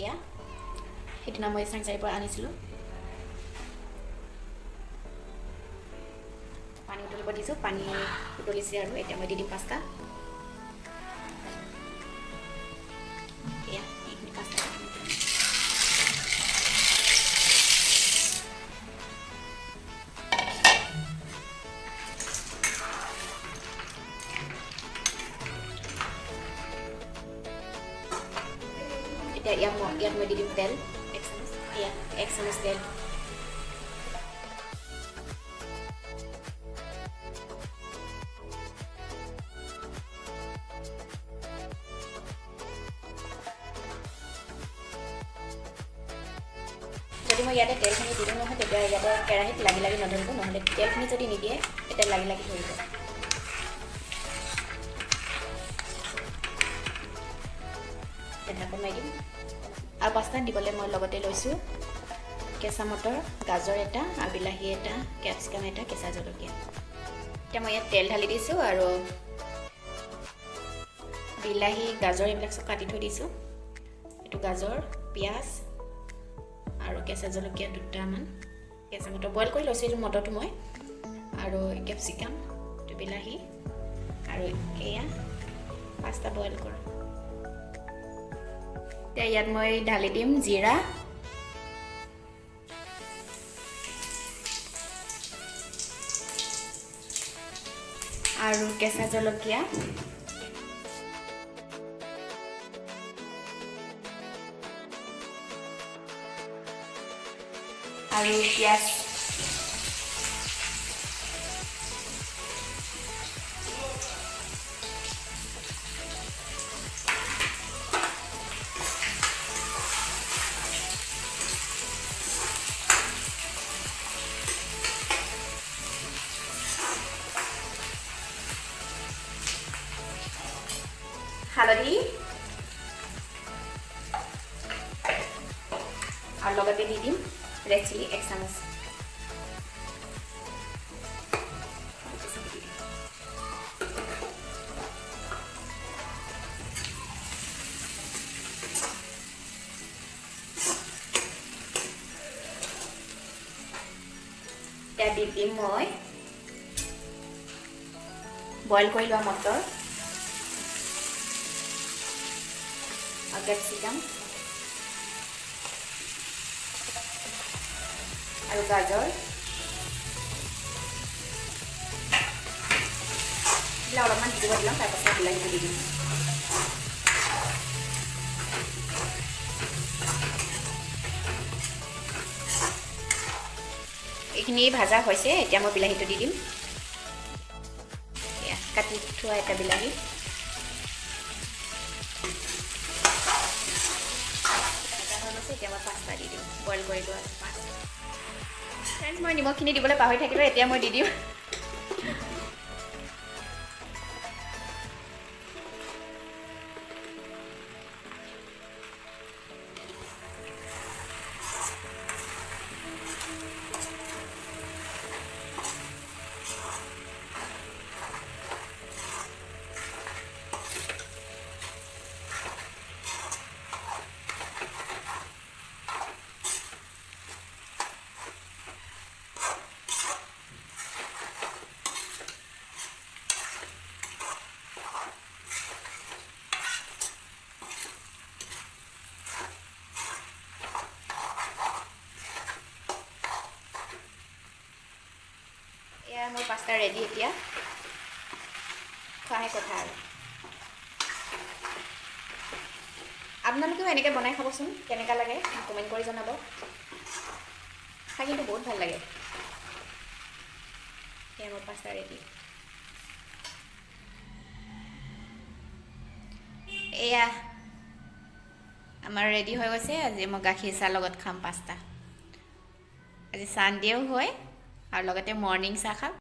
এয়া। সেইদিনা মই চাংচাৰিৰ পৰা আনিছিলোঁ। পানী উতলিব দিছোঁ পানী উতলিছে আৰু এতিয়া মই দি দিম পাস্তা এতিয়া ইয়াত মই ইয়াত মই দি দিম তেল এক চামুচ এয়া এক চামুচ তেল যদি মই ইয়াতে তেলখিনি দি দিওঁ নহয় তেতিয়া ইয়াতে কেৰাহীত লাগি লাগি নধৰিব নহ'লে তেলখিনি যদি নিদিয়ে তেতিয়া লাগি লাগি ধৰিব ঢাকন মাৰি দিম আৰু পাস্তাত দিবলৈ মই লগতে লৈছোঁ। কেঁচা মটৰ গাজৰ এটা আৰু বিলাহী এটা কেপচিকাম এটা কেঁচা জলকীয়া। এতিয়া মই ইয়াত তেল ঢালি দিছোঁ আৰু বিলাহী গাজৰ এইবিলাক চব কাটি থৈ দিছোঁ। এইটো গাজৰ পিঁয়াজ আৰু কেঁচা জলকীয়া দুটামান। কেঁচা মটৰ বইল কৰি লৈছোঁ এইটো মটৰটো মই। আৰু কেপচিকাম এইটো বিলাহী আৰু এয়া পাস্তা বইল কৰোঁ। এতিয়া ইয়াত মই ঢালি দিম জিৰা আৰু কেঁচা জলকীয়া আৰু পিঁয়াজ হালধি আৰু লগতে দি দিম ৰেড চিলি এক চামুচ এতিয়া দি দিম মই। বইল কৰি লোৱা মটৰ। আৰু কেপচিকাম আৰু গাজৰ এইবিলাক অলপমান সিজিব দিলাম তাৰপাছত বিলাহীটো দি দিম এইখিনি ভাজা হৈছে এতিয়া মই বিলাহীটো দি দিম কাটি থোৱা এটা বিলাহী কৰি ফ্ৰেণ্ডছ মই নিমখখিনি দিবলৈ পাহৰি থাকিলোঁ এতিয়া মই দি দিম। পাস্তা ৰেডি এতিয়া। খোৱাহে কথা আৰু। আপোনালোকেও এনেকৈ বনাই খাবচোন কেনেকুৱা লাগে কমেণ্ট কৰি জনাব। খাই কিন্তু বহুত ভাল লাগে। এয়া মোৰ পাস্তা ৰেডি এয়া আমাৰ ৰেডি হৈ গৈছে। আজি মই গাখীৰ চাহ লগত খাম পাস্তা আজি চানডেও হয় আৰু লগতে মৰ্ণিং চাহ খাম।